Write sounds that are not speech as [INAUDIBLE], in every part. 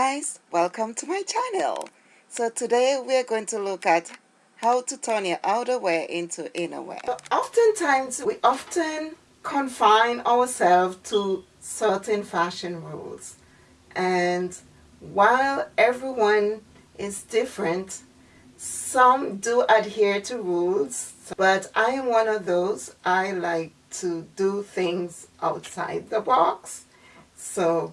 guys welcome to my channel. So today we're going to look at how to turn your outerwear into innerwear. So oftentimes we often confine ourselves to certain fashion rules. And while everyone is different some do adhere to rules but I am one of those I like to do things outside the box. So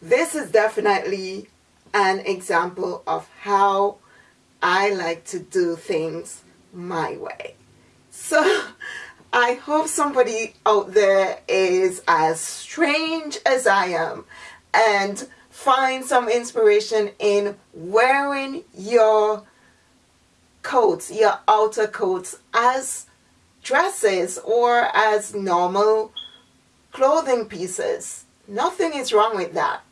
this is definitely an example of how I like to do things my way. So [LAUGHS] I hope somebody out there is as strange as I am and find some inspiration in wearing your coats, your outer coats as dresses or as normal clothing pieces. Nothing is wrong with that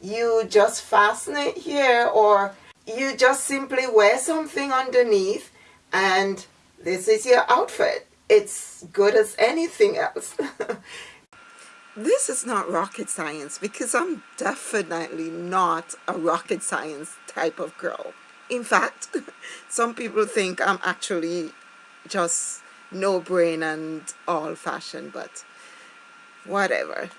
you just fasten it here or you just simply wear something underneath and this is your outfit. It's good as anything else. [LAUGHS] this is not rocket science because I'm definitely not a rocket science type of girl. In fact, [LAUGHS] some people think I'm actually just no brain and all fashion, but whatever.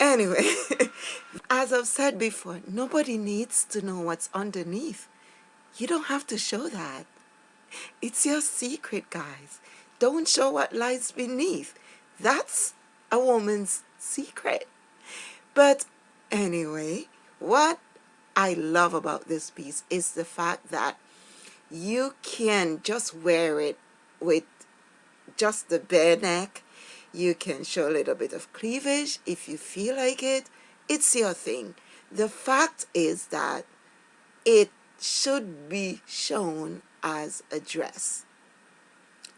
Anyway, [LAUGHS] as I've said before, nobody needs to know what's underneath. You don't have to show that. It's your secret, guys. Don't show what lies beneath. That's a woman's secret. But anyway, what I love about this piece is the fact that you can just wear it with just the bare neck you can show a little bit of cleavage if you feel like it. It's your thing. The fact is that it should be shown as a dress.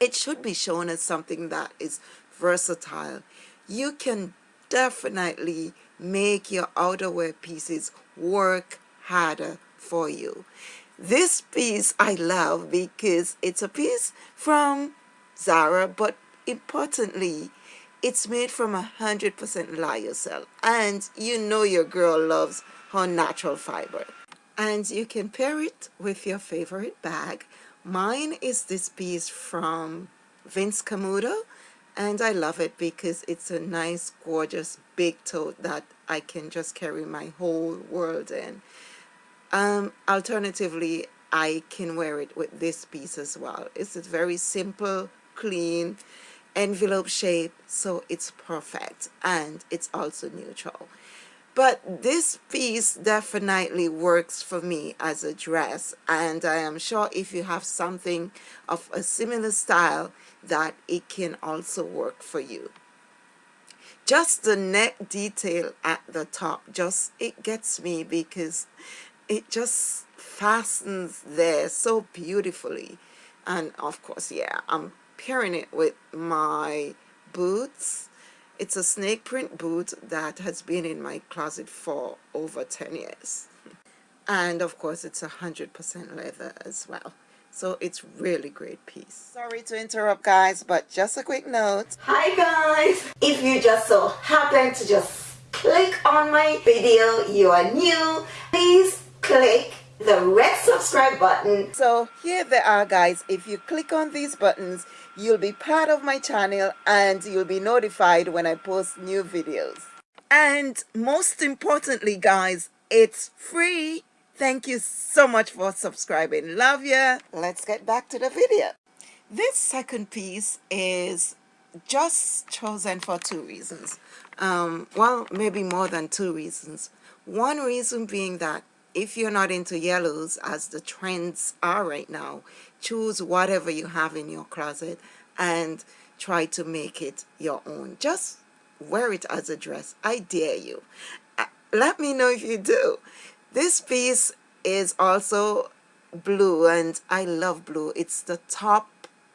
It should be shown as something that is versatile. You can definitely make your outerwear pieces work harder for you. This piece I love because it's a piece from Zara, but importantly, it's made from a 100% lyocell and you know your girl loves her natural fiber. And you can pair it with your favorite bag. Mine is this piece from Vince Camuto and I love it because it's a nice gorgeous big tote that I can just carry my whole world in. Um, alternatively, I can wear it with this piece as well. It's very simple, clean, envelope shape so it's perfect and it's also neutral. But this piece definitely works for me as a dress and I am sure if you have something of a similar style that it can also work for you. Just the neck detail at the top just it gets me because it just fastens there so beautifully. And of course yeah I'm pairing it with my boots. It's a snake print boot that has been in my closet for over 10 years. And of course it's a hundred percent leather as well. So it's really great piece. Sorry to interrupt guys but just a quick note. Hi guys. If you just so happen to just click on my video you are new please click the red subscribe button. So here they are guys. If you click on these buttons you'll be part of my channel and you'll be notified when I post new videos. And most importantly guys it's free. Thank you so much for subscribing. Love ya. Let's get back to the video. This second piece is just chosen for two reasons. Um, well maybe more than two reasons. One reason being that if you're not into yellows as the trends are right now choose whatever you have in your closet and try to make it your own. Just wear it as a dress. I dare you. Uh, let me know if you do. This piece is also blue and I love blue. It's the top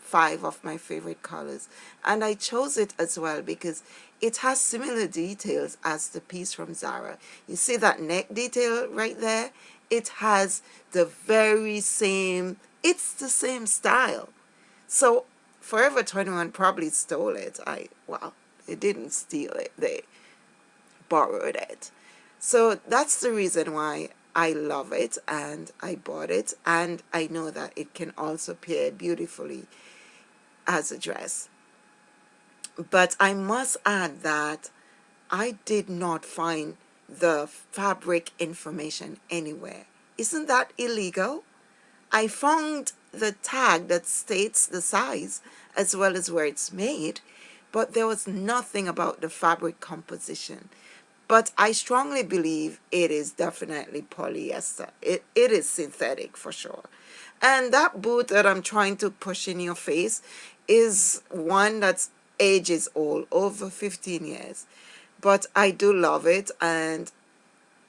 five of my favorite colors. And I chose it as well because it has similar details as the piece from Zara. You see that neck detail right there? It has the very same it's the same style. So Forever 21 probably stole it. I well they didn't steal it. They borrowed it. So that's the reason why I love it and I bought it. And I know that it can also pair beautifully as a dress. But I must add that I did not find the fabric information anywhere. Isn't that illegal? I found the tag that states the size as well as where it's made, but there was nothing about the fabric composition. But I strongly believe it is definitely polyester. It, it is synthetic for sure. And that boot that I'm trying to push in your face is one that's ages old, over 15 years. But I do love it and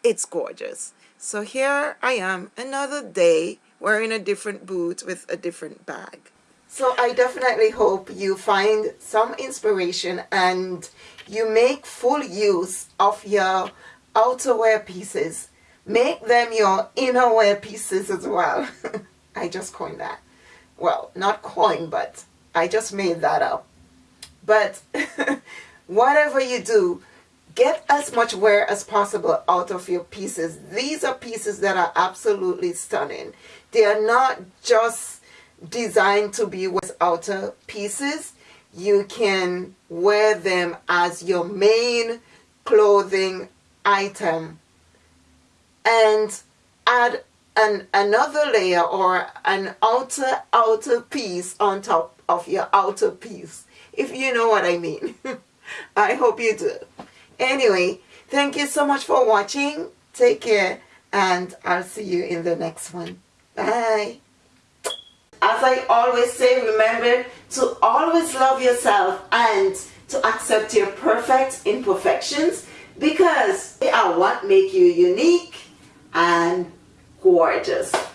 it's gorgeous. So here I am, another day wearing a different boot with a different bag. So I definitely hope you find some inspiration and you make full use of your outerwear pieces. Make them your innerwear pieces as well. [LAUGHS] I just coined that. Well, not coined, but I just made that up. But [LAUGHS] whatever you do, get as much wear as possible out of your pieces. These are pieces that are absolutely stunning. They are not just designed to be with outer pieces. You can wear them as your main clothing item and add an, another layer or an outer outer piece on top of your outer piece if you know what I mean. [LAUGHS] I hope you do. Anyway, thank you so much for watching. Take care and I'll see you in the next one. Bye. As I always say, remember to always love yourself and to accept your perfect imperfections because they are what make you unique and gorgeous.